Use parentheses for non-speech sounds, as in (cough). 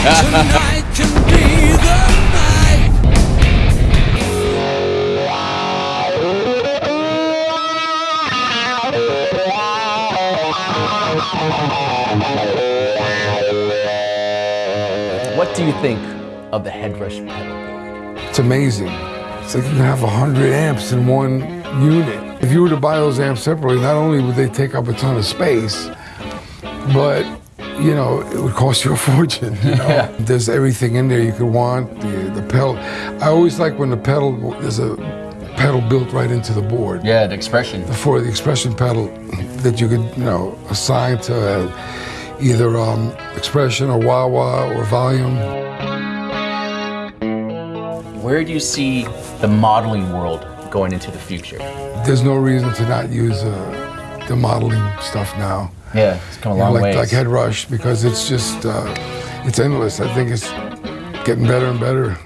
Tonight can be the night. What do you think of the Headrush pedal board? It's amazing. It's like you can have 100 amps in one unit. If you were to buy those amps separately, not only would they take up a ton of space, but you know, it would cost you a (laughs) fortune. You know? Yeah. There's everything in there you could want. The, the pedal. I always like when the pedal, there's a pedal built right into the board. Yeah, the expression. For the expression pedal that you could, you know, assign to uh, either um, expression or wah wah or volume. Where do you see the modeling world going into the future? There's no reason to not use uh, the modeling stuff now. Yeah, it's come a You know, long like, way. like Head Rush because it's just, uh, it's endless. I think it's getting better and better.